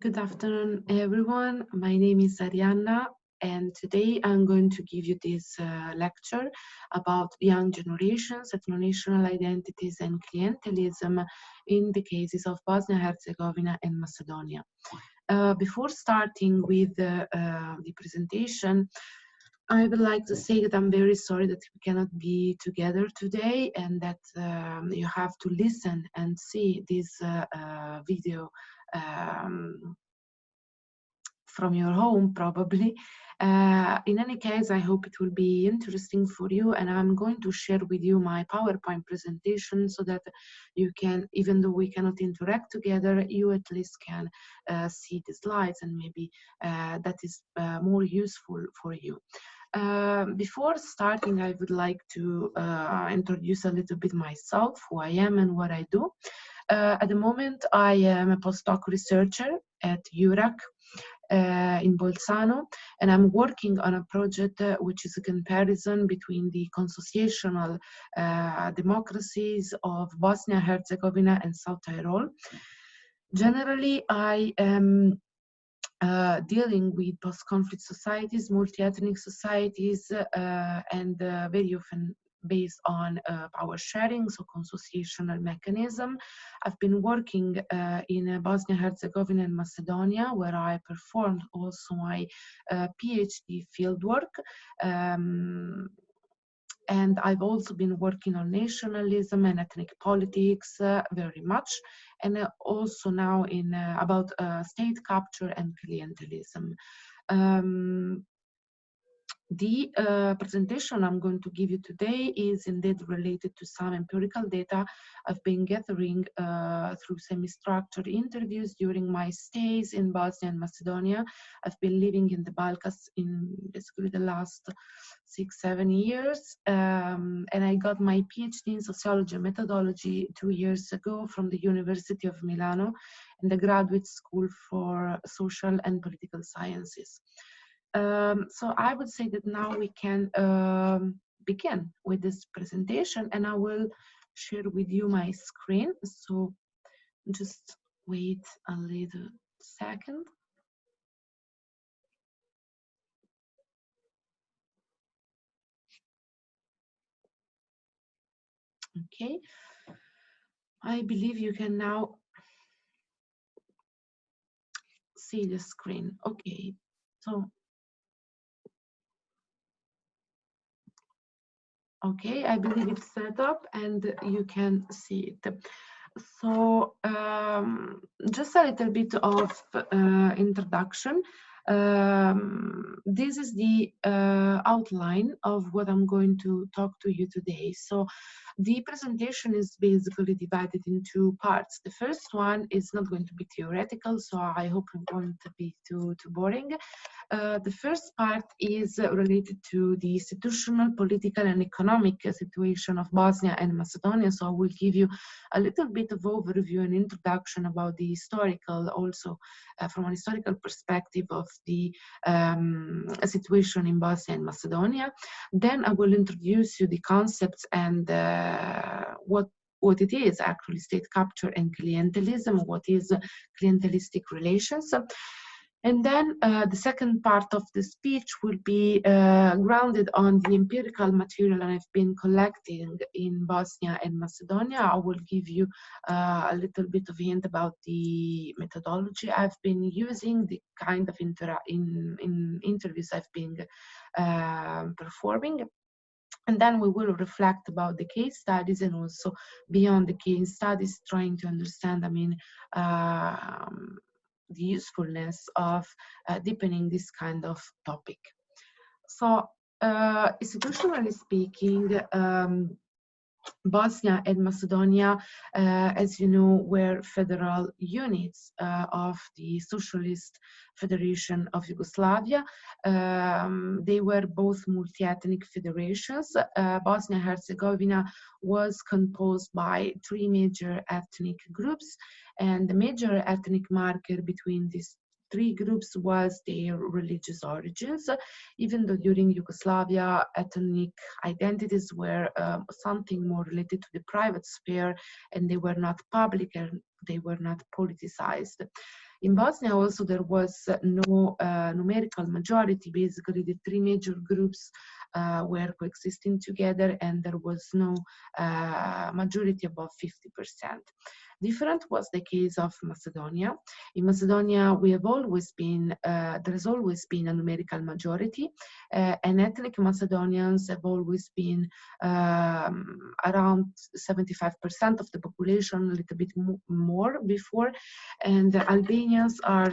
Good afternoon, everyone. My name is Arianna, and today I'm going to give you this uh, lecture about young generations, ethno-national identities, and clientelism in the cases of Bosnia-Herzegovina and Macedonia. Uh, before starting with uh, the presentation, I would like to say that I'm very sorry that we cannot be together today and that um, you have to listen and see this uh, uh, video um, from your home probably. Uh, in any case, I hope it will be interesting for you and I'm going to share with you my PowerPoint presentation so that you can, even though we cannot interact together, you at least can uh, see the slides and maybe uh, that is uh, more useful for you. Uh, before starting, I would like to uh, introduce a little bit myself, who I am and what I do. Uh, at the moment, I am a postdoc researcher at EURAC uh, in Bolzano, and I'm working on a project uh, which is a comparison between the consociational uh, democracies of Bosnia, Herzegovina, and South Tyrol. Generally, I am uh, dealing with post-conflict societies, multi-ethnic societies, uh, and very often based on uh, power sharing, so consociational mechanism. I've been working uh, in Bosnia-Herzegovina and Macedonia, where I performed also my uh, PhD fieldwork. Um, and I've also been working on nationalism and ethnic politics uh, very much, and uh, also now in uh, about state capture and clientelism. Um, the uh, presentation I'm going to give you today is indeed related to some empirical data I've been gathering uh, through semi-structured interviews during my stays in Bosnia and Macedonia. I've been living in the Balkans in basically the last six, seven years. Um, and I got my PhD in sociology and methodology two years ago from the University of Milano in the Graduate School for Social and Political Sciences. Um, so I would say that now we can um, begin with this presentation and I will share with you my screen. So just wait a little second. Okay, I believe you can now see the screen. Okay, so Okay, I believe it's set up and you can see it. So um, just a little bit of uh, introduction. Um, this is the uh, outline of what I'm going to talk to you today. So the presentation is basically divided in two parts. The first one is not going to be theoretical, so I hope it won't be too, too boring. Uh, the first part is related to the institutional, political, and economic situation of Bosnia and Macedonia. So I will give you a little bit of overview and introduction about the historical, also uh, from an historical perspective of the um, situation in Bosnia and Macedonia. Then I will introduce you the concepts and uh, what what it is actually state capture and clientelism, what is clientelistic relations. And then uh, the second part of the speech will be uh, grounded on the empirical material I've been collecting in Bosnia and Macedonia. I will give you uh, a little bit of hint about the methodology I've been using, the kind of in, in interviews I've been um, performing. And then we will reflect about the case studies and also beyond the case studies, trying to understand, I mean, um, the usefulness of uh, deepening this kind of topic. So uh, institutionally speaking, um, Bosnia and Macedonia, uh, as you know, were federal units uh, of the Socialist Federation of Yugoslavia. Um, they were both multi-ethnic federations. Uh, Bosnia-Herzegovina was composed by three major ethnic groups, and the major ethnic marker between these three groups was their religious origins, even though during Yugoslavia ethnic identities were um, something more related to the private sphere and they were not public and they were not politicized. In Bosnia also there was no uh, numerical majority. Basically, the three major groups uh, were coexisting together and there was no uh, majority above 50%. Different was the case of Macedonia. In Macedonia, we have always been, uh, there has always been a numerical majority, uh, and ethnic Macedonians have always been um, around 75% of the population, a little bit more before, and the Albanians are,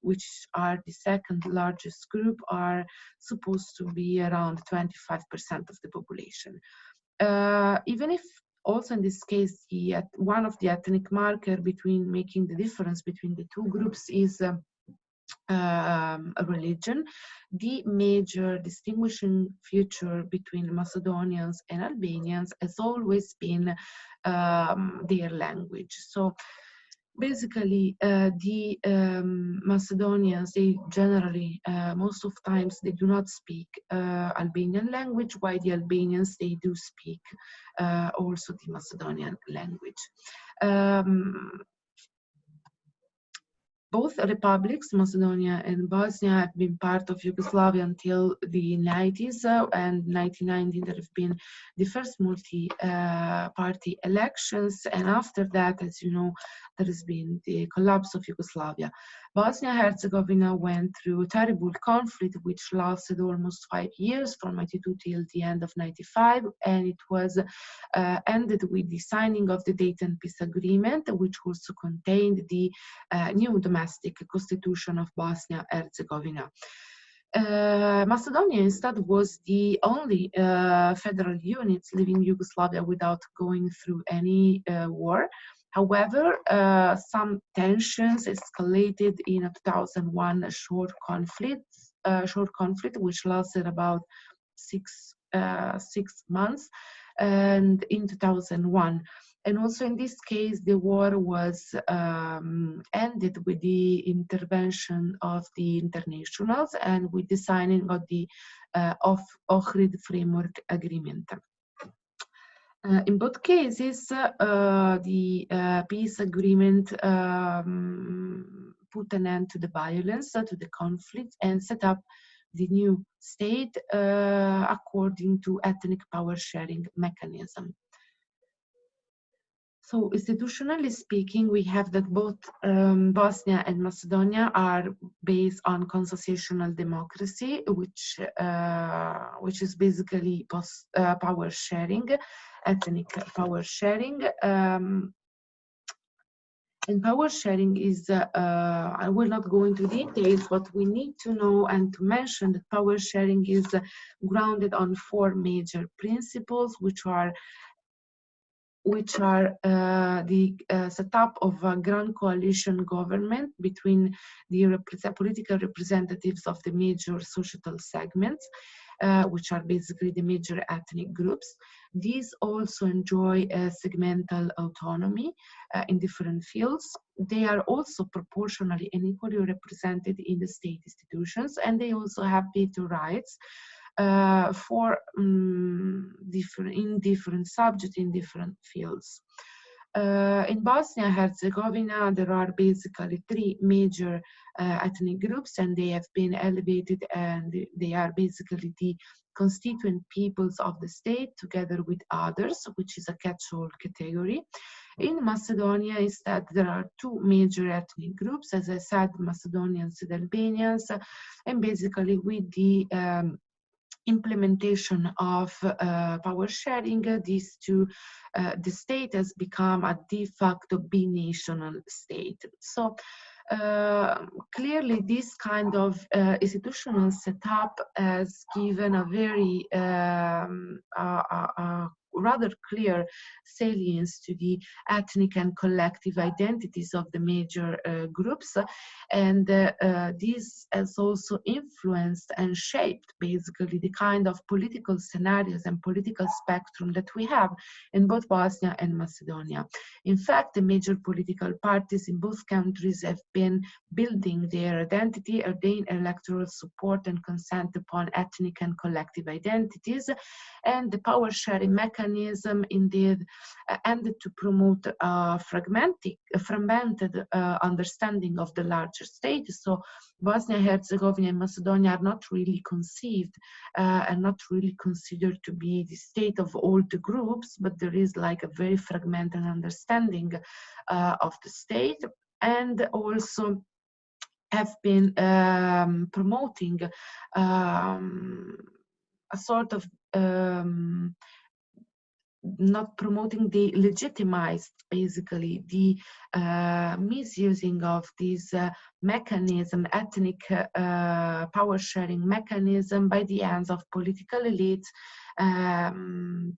which are the second largest group, are supposed to be around 25% of the population. Uh, even if also in this case, the, one of the ethnic marker between making the difference between the two groups is um, a religion. The major distinguishing feature between Macedonians and Albanians has always been um, their language. So basically uh, the um, Macedonians, they generally, uh, most of times, they do not speak uh, Albanian language, while the Albanians, they do speak uh, also the Macedonian language. Um, both republics, Macedonia and Bosnia, have been part of Yugoslavia until the 90s, uh, and 1990 there have been the first multi-party uh, elections, and after that, as you know, there has been the collapse of Yugoslavia. Bosnia-Herzegovina went through a terrible conflict which lasted almost five years, from 92 till the end of 95, and it was uh, ended with the signing of the Dayton Peace Agreement, which also contained the uh, new domestic constitution of Bosnia-Herzegovina. Uh, Macedonia instead was the only uh, federal unit leaving Yugoslavia without going through any uh, war. However, uh, some tensions escalated in a 2001 short conflict, uh, short conflict which lasted about six uh, six months, and in 2001. And also in this case, the war was um, ended with the intervention of the internationals and with the signing of the uh, of Ohrid Framework Agreement. Uh, in both cases, uh, the uh, peace agreement um, put an end to the violence, to the conflict, and set up the new state according to ethnic power sharing mechanism. So institutionally speaking, we have that both um, Bosnia and Macedonia are based on constitutional democracy, which uh, which is basically post, uh, power sharing, ethnic power sharing. Um, and power sharing is, uh, uh, I will not go into details, but we need to know and to mention that power sharing is grounded on four major principles, which are which are uh, the uh, setup of a grand coalition government between the rep political representatives of the major societal segments, uh, which are basically the major ethnic groups. These also enjoy a segmental autonomy uh, in different fields. They are also proportionally and equally represented in the state institutions, and they also have veto rights uh, for um, different in different subjects in different fields. Uh, in Bosnia-Herzegovina, there are basically three major uh, ethnic groups, and they have been elevated, and they are basically the constituent peoples of the state together with others, which is a catch-all category. In Macedonia, instead, there are two major ethnic groups, as I said, Macedonians and Albanians, and basically with the um, implementation of uh, power sharing, uh, these two, uh, the state has become a de facto binational state. So uh, clearly this kind of uh, institutional setup has given a very um, rather clear salience to the ethnic and collective identities of the major uh, groups. And uh, uh, this has also influenced and shaped basically the kind of political scenarios and political spectrum that we have in both Bosnia and Macedonia. In fact, the major political parties in both countries have been building their identity, ordain electoral support and consent upon ethnic and collective identities, and the power sharing mechanism mechanism indeed uh, ended to promote a fragmented, a fragmented uh, understanding of the larger state. So Bosnia-Herzegovina and Macedonia are not really conceived uh, and not really considered to be the state of all the groups, but there is like a very fragmented understanding uh, of the state and also have been um, promoting um, a sort of um, not promoting the legitimized basically the uh, misusing of this uh, mechanism ethnic uh, power sharing mechanism by the hands of political elites um,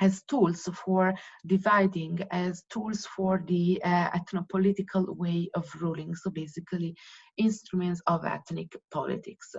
as tools for dividing, as tools for the uh, ethnopolitical way of ruling. So basically instruments of ethnic politics.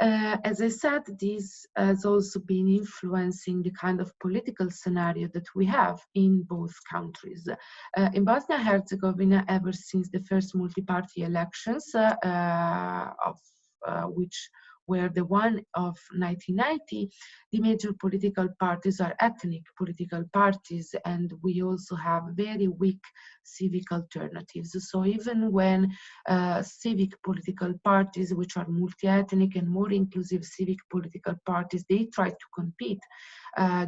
Uh, as I said, this has also been influencing the kind of political scenario that we have in both countries. Uh, in Bosnia-Herzegovina, ever since the first multi-party elections, uh, uh of uh, which where the one of 1990, the major political parties are ethnic political parties, and we also have very weak civic alternatives. So even when uh, civic political parties, which are multi-ethnic and more inclusive civic political parties, they try to compete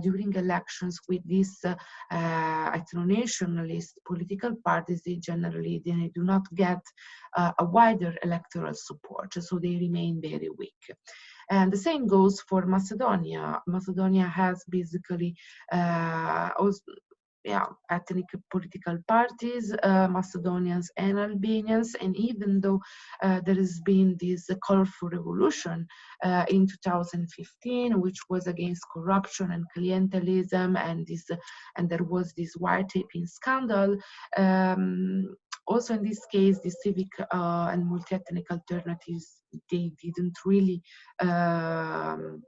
during elections with these uh, uh, ethno-nationalist political parties, they generally they do not get uh, a wider electoral support, so they remain very weak. And the same goes for Macedonia. Macedonia has basically uh, yeah, ethnic political parties, uh, Macedonians and Albanians. And even though uh, there has been this colorful revolution uh, in 2015, which was against corruption and clientelism, and this, and there was this wiretapping scandal. Um, also, in this case, the civic uh, and multi-ethnic alternatives they didn't really um,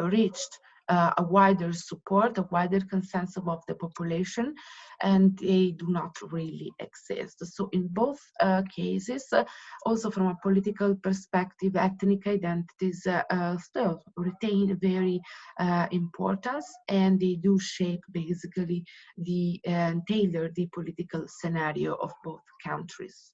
reached uh, a wider support, a wider consensus of the population, and they do not really exist. So in both uh, cases, uh, also from a political perspective, ethnic identities uh, uh, still retain very uh, importance, and they do shape basically the tailor the political scenario of both countries.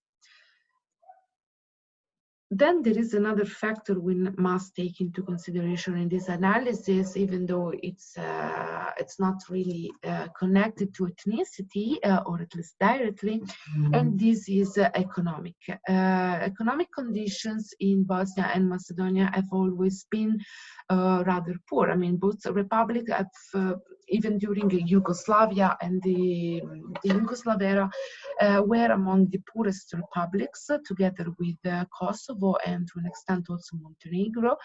Then there is another factor we must take into consideration in this analysis, even though it's uh, it's not really uh, connected to ethnicity uh, or at least directly, mm. and this is uh, economic. Uh, economic conditions in Bosnia and Macedonia have always been uh, rather poor. I mean, both republics have even during Yugoslavia and the, the Yugoslav era, uh, were among the poorest republics, uh, together with uh, Kosovo and to an extent also Montenegro.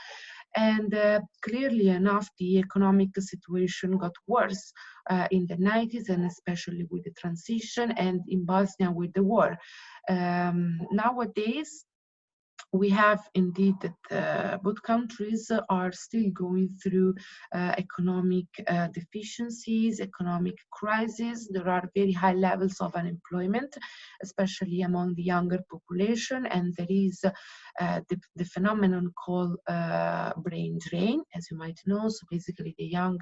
And uh, clearly enough, the economic situation got worse uh, in the 90s, and especially with the transition, and in Bosnia with the war. Um, nowadays, we have indeed that uh, both countries are still going through uh, economic uh, deficiencies, economic crises. There are very high levels of unemployment, especially among the younger population, and there is the, the, phenomenon called brain drain, as you might know. So basically, the young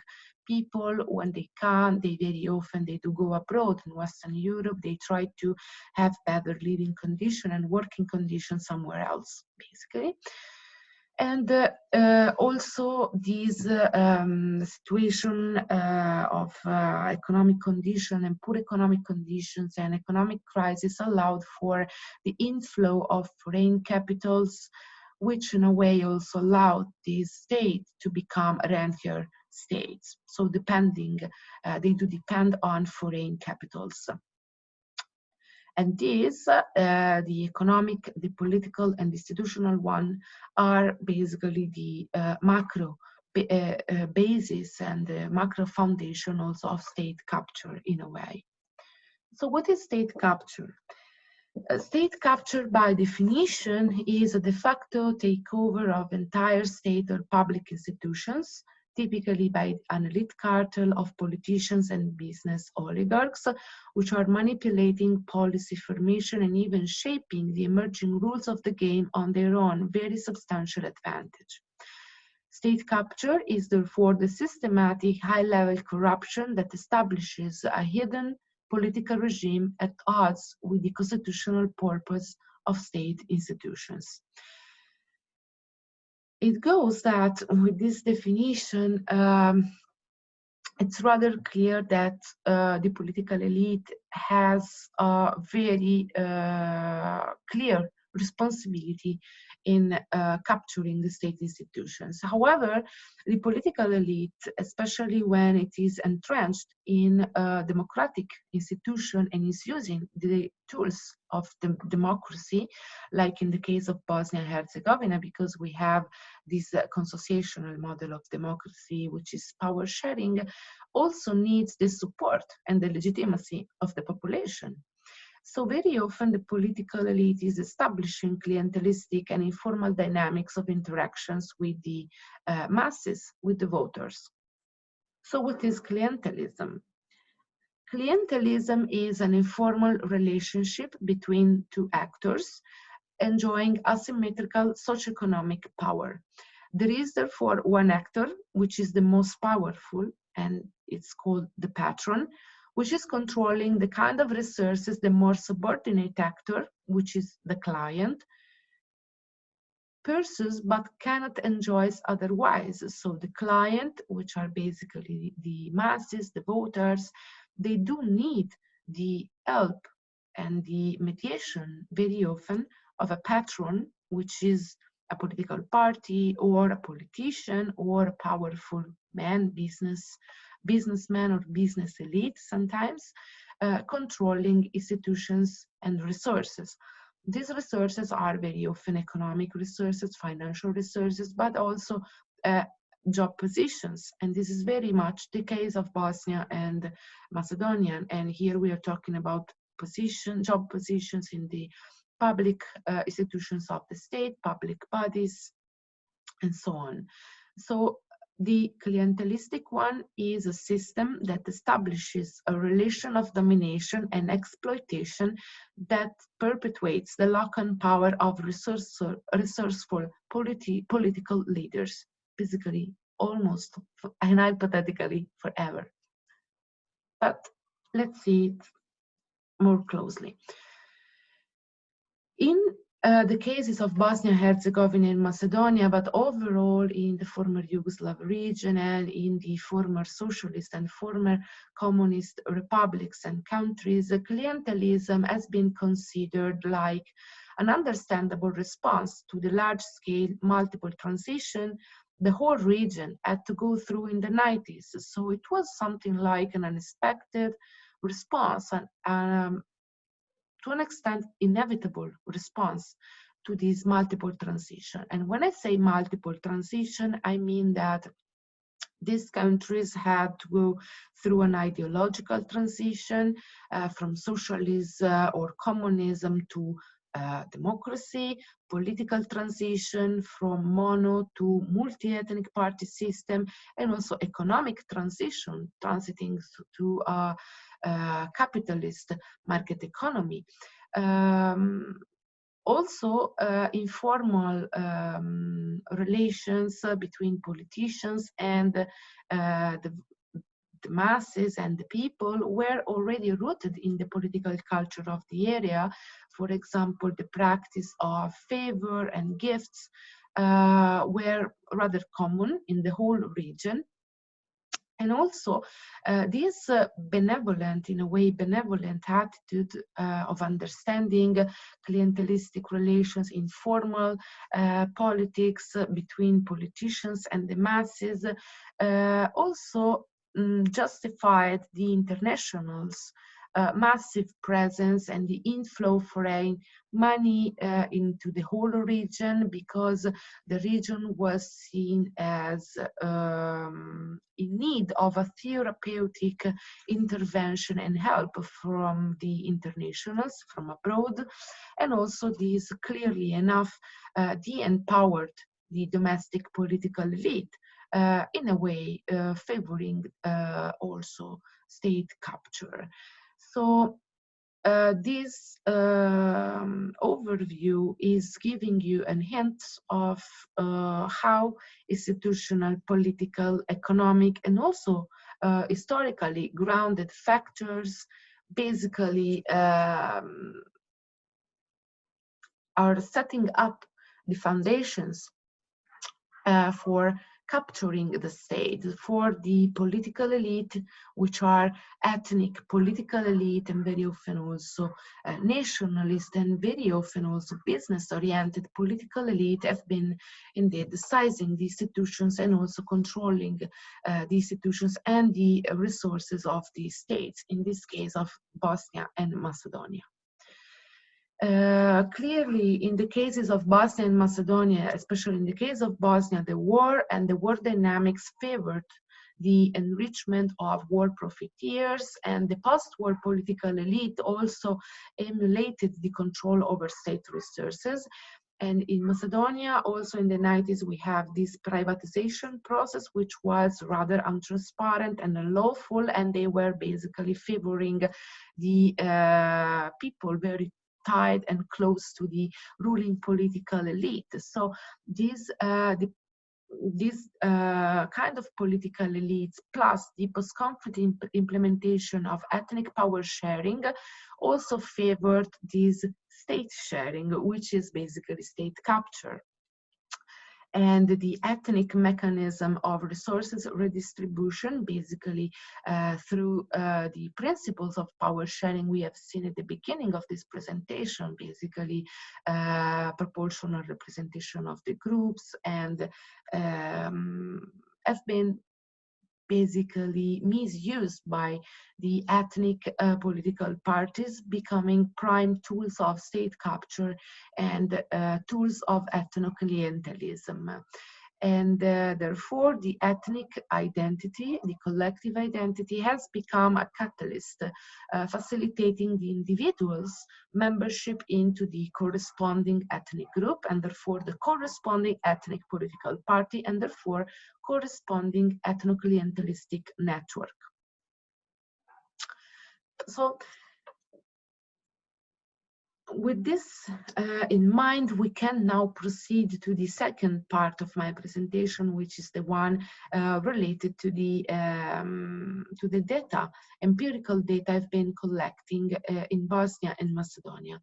people when they can they very often they do go abroad in western europe. They try to have better living condition and working conditions somewhere else basically. And uh, uh, also this uh, um, situation uh, of uh, economic condition and poor economic conditions and economic crisis allowed for the inflow of foreign capitals which in a way also allowed the state to become rentier states. So depending, uh, they do depend on foreign capitals. And these, uh, the economic, the political, and institutional one, are basically the uh, macro uh, uh, basis and the macro foundation also of state capture in a way. So what is state capture? Uh, state capture by definition is a de facto takeover of entire state or public institutions typically by an elite cartel of politicians and business oligarchs, which are manipulating policy formation and even shaping the emerging rules of the game on their own very substantial advantage. State capture is therefore the systematic high-level corruption that establishes a hidden political regime at odds with the constitutional purpose of state institutions. It goes that with this definition, um, it's rather clear that uh, the political elite has a very uh, clear responsibility in uh, capturing the state institutions. However, the political elite, especially when it is entrenched in a democratic institution and is using the tools of the democracy, like in the case of Bosnia and Herzegovina, because we have this uh, consociational model of democracy, which is power sharing, also needs the support and the legitimacy of the population so very often the political elite is establishing clientelistic and informal dynamics of interactions with the uh, masses, with the voters. So what is clientelism? Clientelism is an informal relationship between two actors enjoying asymmetrical socioeconomic power. There is therefore one actor, which is the most powerful, and it's called the patron, which is controlling the kind of resources the more subordinate actor, which is the client, pursues but cannot enjoy otherwise. So the client, which are basically the masses, the voters, they do need the help and the mediation very often of a patron, which is a political party or a politician or a powerful man, business businessmen or business elite sometimes, uh, controlling institutions and resources. These resources are very often economic resources, financial resources, but also uh, job positions. And this is very much the case of Bosnia and Macedonia. And here we are talking about position, job positions in the public uh, institutions of the state, public bodies, and so on. So the clientelistic one is a system that establishes a relation of domination and exploitation that perpetuates the lock-on power of resourceful, resourceful politi political leaders, basically almost and hypothetically forever. But let's see it more closely. In uh, the cases of Bosnia, Herzegovina, and Macedonia, but overall in the former Yugoslav region and in the former socialist and former communist republics and countries, clientelism has been considered like an understandable response to the large-scale multiple transition the whole region had to go through in the 90s. So it was something like an unexpected response and um, to an extent, inevitable response to this multiple transition. And when I say multiple transition, I mean that these countries had to go through an ideological transition uh, from socialism or communism to uh, democracy, political transition from mono to multi-ethnic party system, and also economic transition, transiting to a, uh, capitalist market economy. Um, also uh, informal um, relations between politicians and uh, the, masses and the people were already rooted in the political culture of the area. For example, the practice of favor and gifts uh, were rather common in the whole region and also uh, this uh, benevolent, in a way, benevolent attitude uh, of understanding clientelistic relations, informal uh, politics between politicians and the masses, uh, also um, justified the internationals uh, massive presence and the inflow of foreign money uh, into the whole region because the region was seen as um, in need of a therapeutic intervention and help from the internationals from abroad. And also this clearly enough uh, de-empowered the domestic political elite in a way uh, favoring uh, also state capture. So uh, this um, overview is giving you a hint of uh, how institutional, political, economic, and also uh, historically grounded factors basically um, are setting up the foundations uh, for capturing the state for the political elite, which are ethnic political elite and very often also uh, nationalist and very often also business-oriented political elite have been indeed sizing the institutions and also controlling uh, the institutions and the resources of the states, in this case of Bosnia and Macedonia. Uh, clearly, in the cases of Bosnia and Macedonia, especially in the case of Bosnia, the war and the war dynamics favored the enrichment of war profiteers and the post-war political elite also emulated the control over state resources. And in Macedonia, also in the 90s, we have this privatization process, which was rather untransparent and unlawful, and they were basically favoring the uh, people very tied and close to the ruling political elite. So these uh, the this uh, kind of political elites plus the post-conflict imp implementation of ethnic power sharing also favored this state sharing, which is basically state capture and the ethnic mechanism of resources redistribution, basically uh, through uh, the principles of power sharing we have seen at the beginning of this presentation, basically uh, proportional representation of the groups and um, have been basically misused by the ethnic uh, political parties becoming prime tools of state capture and uh, tools of ethno-clientelism and uh, therefore the ethnic identity, the collective identity has become a catalyst uh, facilitating the individual's membership into the corresponding ethnic group and therefore the corresponding ethnic political party and therefore corresponding ethno-clientelistic network. So with this uh, in mind, we can now proceed to the second part of my presentation, which is the one uh, related to the um, to the data, empirical data I've been collecting uh, in Bosnia and Macedonia.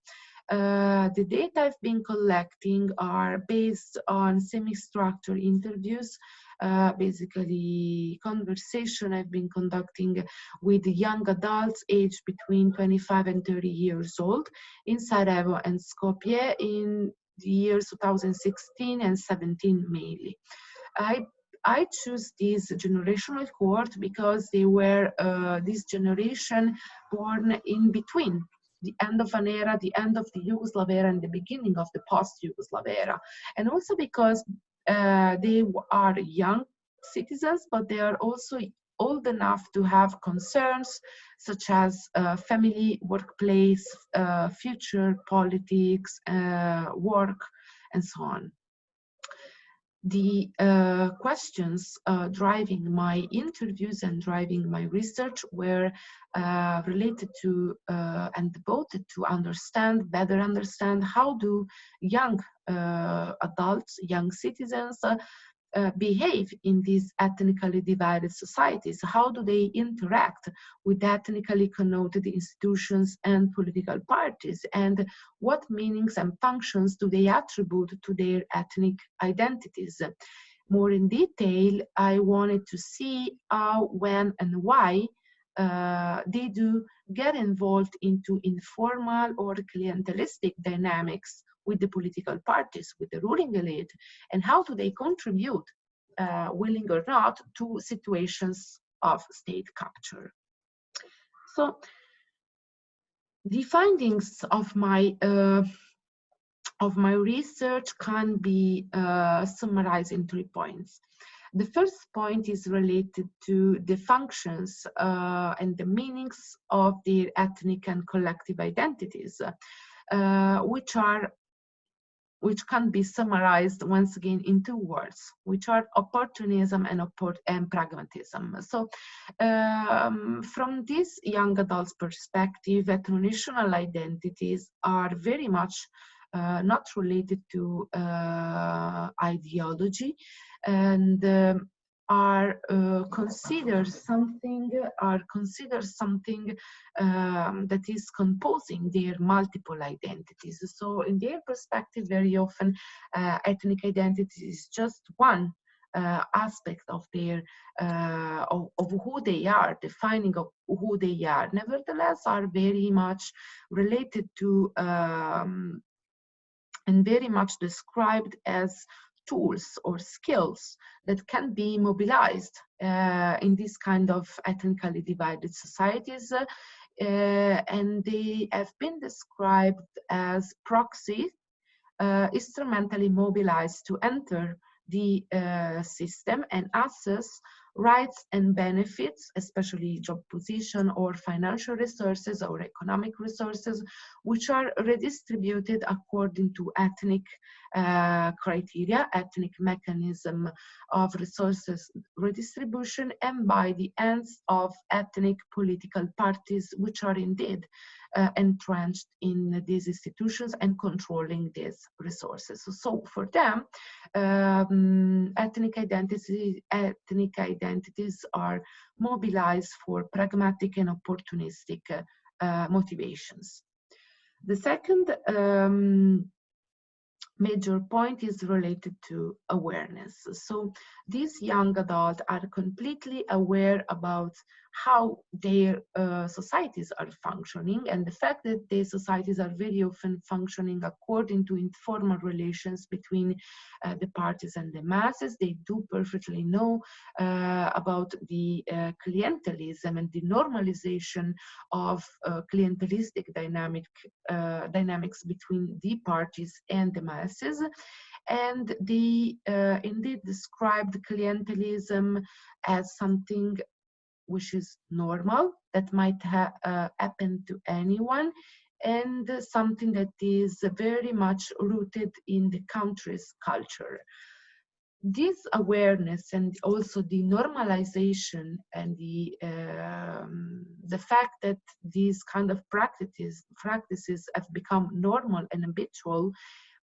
Uh, the data I've been collecting are based on semi-structured interviews uh, basically conversation I've been conducting with young adults aged between 25 and 30 years old in Sarajevo and Skopje in the years 2016 and 17 mainly. I I choose this generational cohort because they were uh, this generation born in between the end of an era, the end of the Yugoslav era, and the beginning of the post-Yugoslav era. And also because uh, they are young citizens, but they are also old enough to have concerns such as uh, family, workplace, uh, future, politics, uh, work, and so on. The uh, questions uh, driving my interviews and driving my research were uh, related to and devoted to understand, better understand how do young adults, young citizens uh, behave in these ethnically divided societies? How do they interact with ethnically connoted institutions and political parties? And what meanings and functions do they attribute to their ethnic identities? More in detail, I wanted to see how, when, and why uh, they do get involved into informal or clientelistic dynamics with the political parties, with the ruling elite, and how do they contribute, uh, willing or not, to situations of state capture. So the findings of my uh, of my research can be uh, summarized in three points. The first point is related to the functions uh, and the meanings of the ethnic and collective identities, uh, which are which can be summarized once again in two words, which are opportunism and, oppor and pragmatism. So um, from this young adults perspective, ethno-national identities are very much uh, not related to uh, ideology and um, are uh, considered something are considered something um, that is composing their multiple identities. So in their perspective very often uh, ethnic identity is just one uh, aspect of their uh, of, of, who they are defining of who they are. Nevertheless are very much related to um, and very much described as tools or skills that can be mobilized uh, in this kind of ethnically divided societies. Uh, and they have been described as proxies uh, instrumentally mobilized to enter the uh, system and access rights and benefits, especially job position or financial resources or economic resources, which are redistributed according to ethnic uh, criteria, ethnic mechanism of resources redistribution, and by the ends of ethnic political parties, which are indeed uh, entrenched in these institutions and controlling these resources. So, so for them, um, ethnic identity, ethnic identities are mobilized for pragmatic and opportunistic uh, motivations. The second um, major point is related to awareness. So these young adults are completely aware about how their uh, societies are functioning and the fact that their societies are very often functioning according to informal relations between uh, the parties and the masses. They do perfectly know uh, about the uh, clientelism and the normalization of uh, clientelistic dynamic uh, dynamics between the parties and the masses and they uh, indeed described clientelism as something which is normal that might uh, happen to anyone and something that is very much rooted in the country's culture. This awareness and also the normalization and the um, the fact that these kind of practices practices have become normal and habitual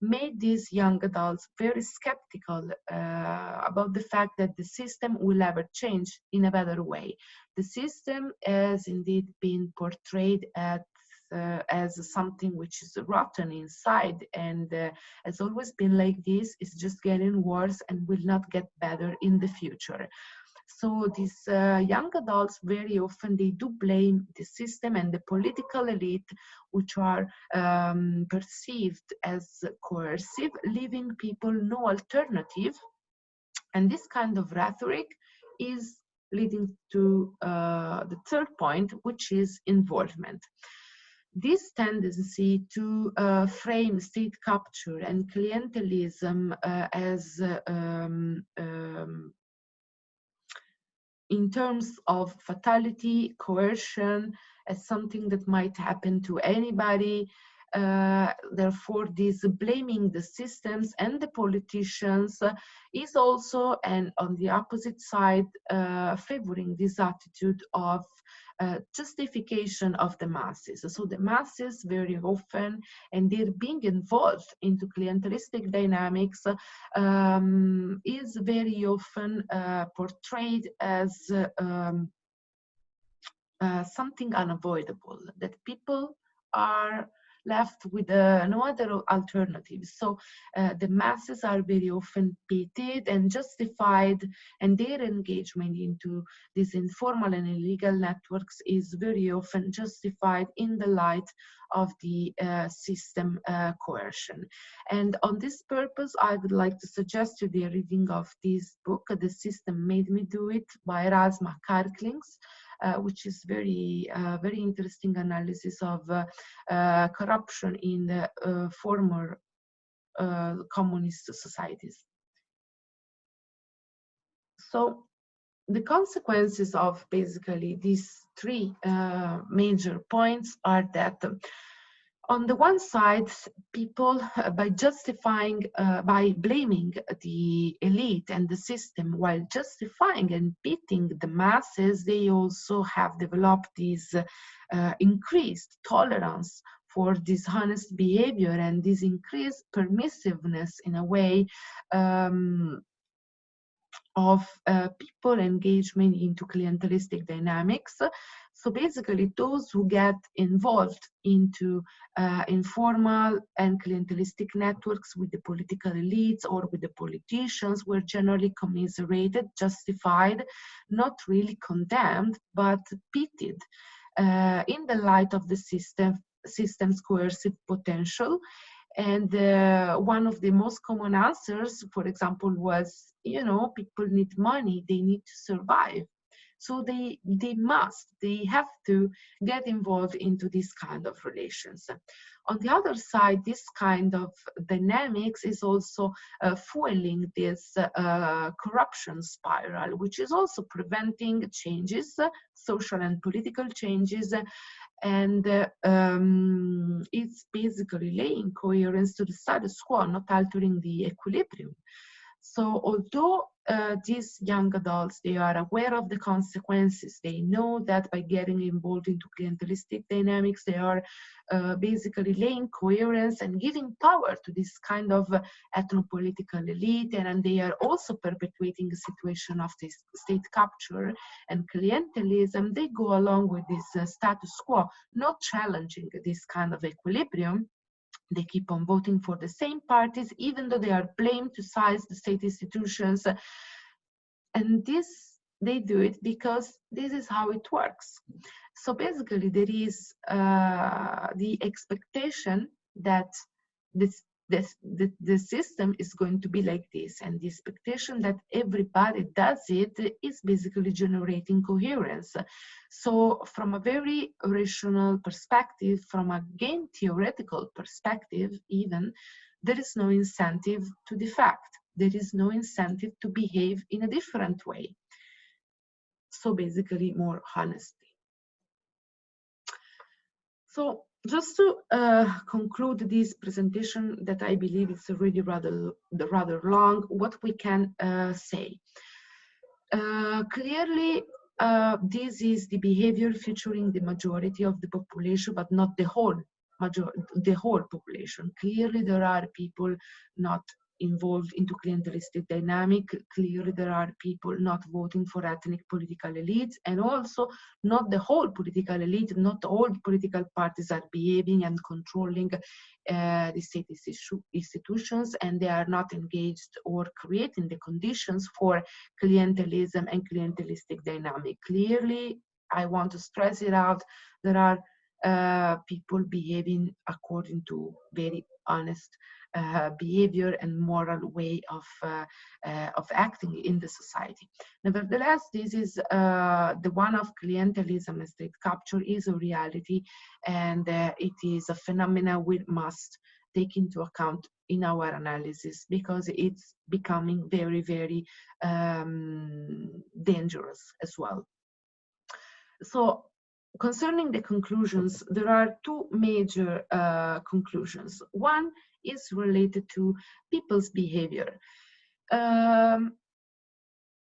made these young adults very skeptical uh, about the fact that the system will ever change in a better way. The system has indeed been portrayed at uh, as something which is rotten inside and uh, has always been like this it's just getting worse and will not get better in the future so these uh, young adults very often they do blame the system and the political elite, which are um, perceived as coercive, leaving people no alternative. And this kind of rhetoric is leading to uh, the third point, which is involvement this tendency to uh, frame state capture and clientelism uh, as uh, um, um, in terms of fatality, coercion, as something that might happen to anybody. Uh, therefore, this blaming the systems and the politicians uh, is also, and on the opposite side, uh, favoring this attitude of uh, justification of the masses. So the masses very often, and they're being involved into clientelistic dynamics, um, is very often uh, portrayed as um, uh, something unavoidable, that people are left with uh, no other alternatives. So uh, the masses are very often pitied and justified, and their engagement into these informal and illegal networks is very often justified in the light of the uh, system uh, coercion. And on this purpose, I would like to suggest you the reading of this book, The System Made Me Do It by Rasma Karklins. Uh, which is very, uh, very interesting analysis of uh, corruption in the former communist societies. So the consequences of basically these three uh, major points are that on the one side, people, uh, by justifying, uh, by blaming the elite and the system while justifying and beating the masses, they also have developed this uh, increased tolerance for dishonest behavior and this increased permissiveness in a way um, of uh, people engagement into clientelistic dynamics so basically, those who get involved into uh, informal and clientelistic networks with the political elites or with the politicians were generally commiserated, justified, not really condemned, but pitied uh, in the light of the system, system's coercive potential. And uh, one of the most common answers, for example, was, you know, people need money, they need to survive. So they, they must, they have to get involved into this kind of relations. On the other side, this kind of dynamics is also uh, fueling this uh, corruption spiral, which is also preventing changes, social and political changes, and uh, um, it's basically laying coherence to the status quo, not altering the equilibrium. So although uh, these young adults, they are aware of the consequences. They know that by getting involved into clientelistic dynamics, they are uh, basically laying coherence and giving power to this kind of uh, ethno-political elite. And, and, they are also perpetuating a situation of this state capture and clientelism. They go along with this uh, status quo, not challenging this kind of equilibrium they keep on voting for the same parties, even though they are blamed to size the state institutions. And this, they do it because this is how it works. So basically, there is uh, the expectation that this this, the, the system is going to be like this. And the expectation that everybody does it is basically generating coherence. So from a very rational perspective from a game theoretical perspective even there is no incentive to defect. There is no incentive to behave in a different way. So basically more honesty. So just to uh, conclude this presentation that I believe is already rather, rather long, what we can uh, say. Uh, clearly, uh, this is the behavior featuring the majority of the population, but not the whole major the whole population. Clearly, there are people not involved into clientelistic dynamic. Clearly, there are people not voting for ethnic political elites, and also not the whole political elite, not all political parties are behaving and controlling uh, the state institutions, and they are not engaged or creating the conditions for clientelism and clientelistic dynamic. Clearly, I want to stress it out, there are uh, people behaving according to very honest uh, behavior and moral way of, uh, uh, of acting in the society. Nevertheless, this is uh, the one of clientelism state capture is a reality and uh, it is a phenomenon we must take into account in our analysis because it's becoming very, very um, dangerous as well. So concerning the conclusions, there are two major uh, conclusions. One is related to people's behavior. Um,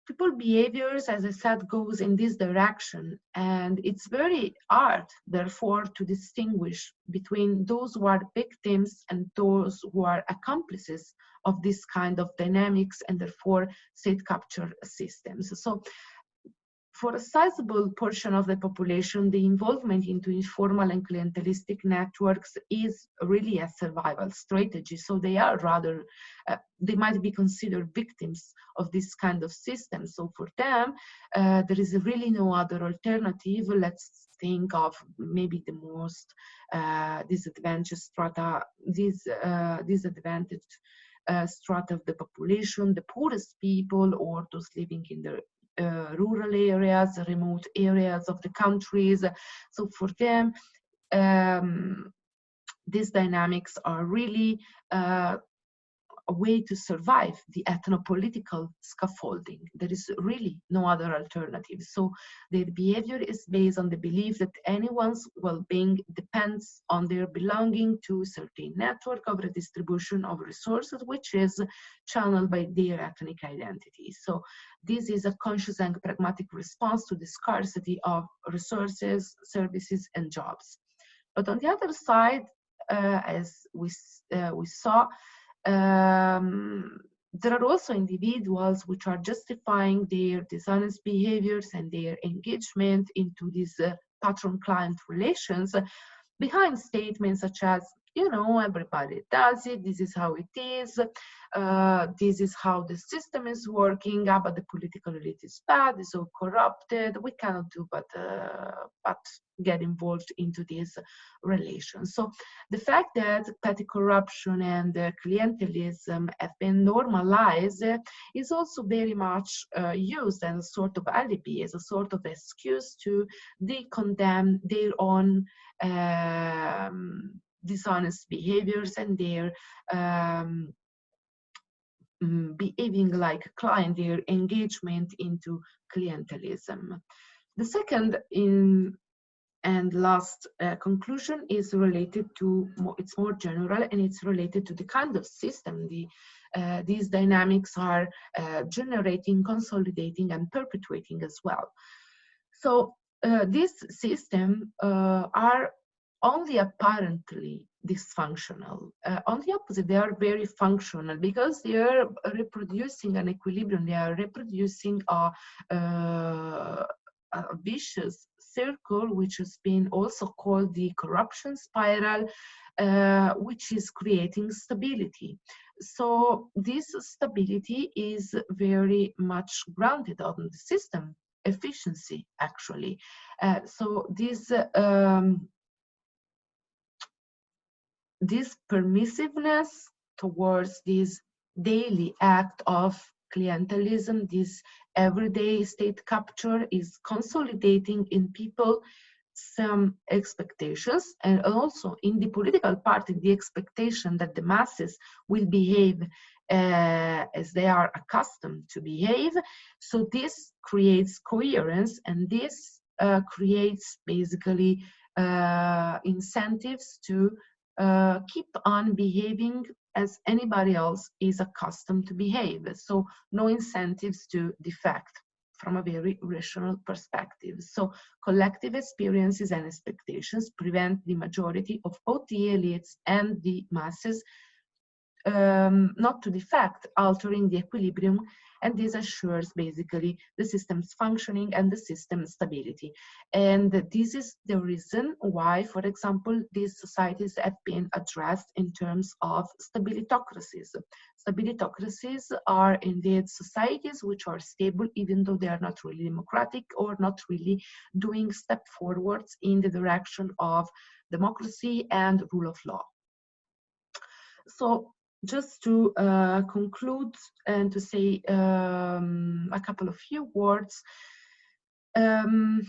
people behaviors, as I said, goes in this direction. And it's very hard, therefore, to distinguish between those who are victims and those who are accomplices of this kind of dynamics and therefore state capture systems. So for a sizable portion of the population, the involvement into informal and clientelistic networks is really a survival strategy. So they are rather, uh, they might be considered victims of this kind of system. So for them, uh, there is really no other alternative. Let's think of maybe the most uh, disadvantaged strata, this uh, disadvantaged uh, strata of the population, the poorest people, or those living in the rural areas, remote areas of the countries. So for them, um, these dynamics are really uh, a way to survive the ethnopolitical scaffolding. There is really no other alternative. So their behavior is based on the belief that anyone's well-being depends on their belonging to a certain network of redistribution of resources, which is channeled by their ethnic identity. So this is a conscious and pragmatic response to the scarcity of resources, services, and jobs. But on the other side, uh, as we, uh, we saw, um, there are also individuals which are justifying their dishonest behaviors and their engagement into these uh, patron-client relations behind statements such as you know, everybody does it, this is how it is, uh, this is how the system is working, ah, but the political elite is bad, it's so corrupted, we cannot do but, uh, but get involved into these relations. So the fact that petty corruption and uh, clientelism have been normalized is also very much uh, used as a sort of alibi, as a sort of excuse to de-condemn their own um, dishonest behaviors and their um, mm, behaving like client, their engagement into clientelism. The second in and last uh, conclusion is related to more, it's more general and it's related to the kind of system the uh, these dynamics are uh, generating consolidating and perpetuating as well so uh, this system uh, are only apparently dysfunctional. Uh, on the opposite, they are very functional because they are reproducing an equilibrium. They are reproducing a, uh, a vicious circle, which has been also called the corruption spiral, uh, which is creating stability. So this stability is very much grounded on the system efficiency, actually. Uh, so this um, this permissiveness towards this daily act of clientelism, this everyday state capture is consolidating in people some expectations and also in the political party the expectation that the masses will behave uh, as they are accustomed to behave. So this creates coherence and this uh, creates basically uh, incentives to uh, keep on behaving as anybody else is accustomed to behave. So no incentives to defect from a very rational perspective. So collective experiences and expectations prevent the majority of both the elites and the masses um, not to defect, altering the equilibrium and this assures basically the system's functioning and the system's stability. And this is the reason why, for example, these societies have been addressed in terms of stabilitocracies. Stabilitocracies are indeed societies which are stable even though they are not really democratic or not really doing step forwards in the direction of democracy and rule of law. So just to uh, conclude and to say um, a couple of few words, um,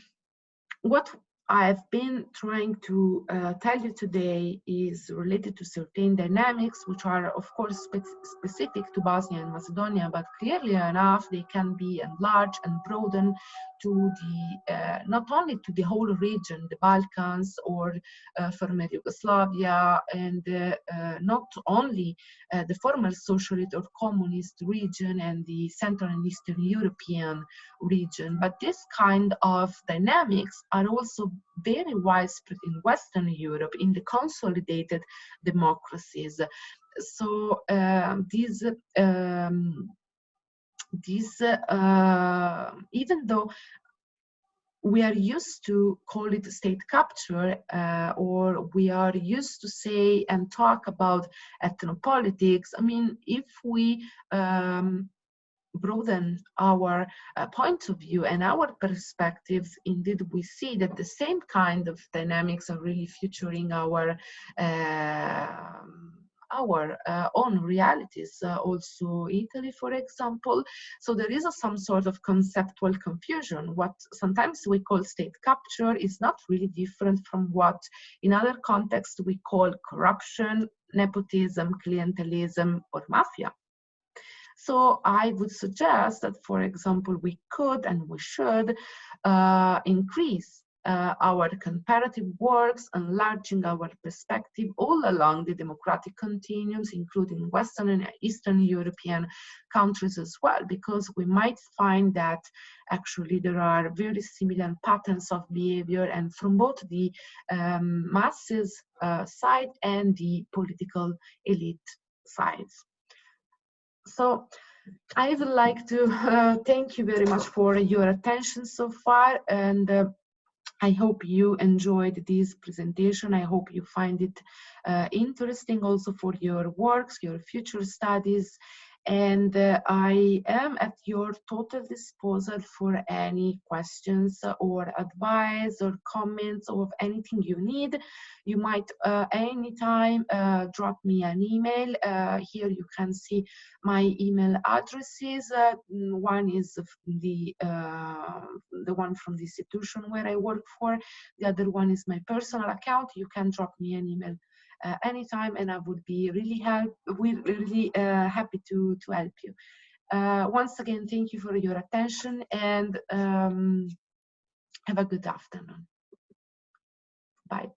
what I've been trying to uh, tell you today is related to certain dynamics, which are of course spe specific to Bosnia and Macedonia, but clearly enough, they can be enlarged and broadened to the, uh, not only to the whole region, the Balkans or uh, former Yugoslavia, and uh, uh, not only uh, the former socialist or communist region and the Central and Eastern European region, but this kind of dynamics are also very widespread in Western Europe, in the consolidated democracies. So um, these um, these uh, even though we are used to call it state capture uh, or we are used to say and talk about ethnopolitics i mean if we um, broaden our uh, point of view and our perspectives, indeed we see that the same kind of dynamics are really featuring our uh, our uh, own realities, uh, also Italy, for example. So there is a, some sort of conceptual confusion. What sometimes we call state capture is not really different from what in other contexts we call corruption, nepotism, clientelism, or mafia. So I would suggest that, for example, we could and we should uh, increase uh, our comparative works, enlarging our perspective all along the democratic continuums, including Western and Eastern European countries as well, because we might find that actually there are very similar patterns of behavior and from both the um, masses uh, side and the political elite sides. So I would like to uh, thank you very much for your attention so far and uh, I hope you enjoyed this presentation. I hope you find it uh, interesting also for your works, your future studies, and uh, I am at your total disposal for any questions or advice or comments or anything you need. You might uh, anytime uh, drop me an email. Uh, here you can see my email addresses. Uh, one is the uh, the one from the institution where I work for. The other one is my personal account. You can drop me an email anytime and I would be really help really uh, happy to to help you. Uh, once again, thank you for your attention and um, have a good afternoon. Bye.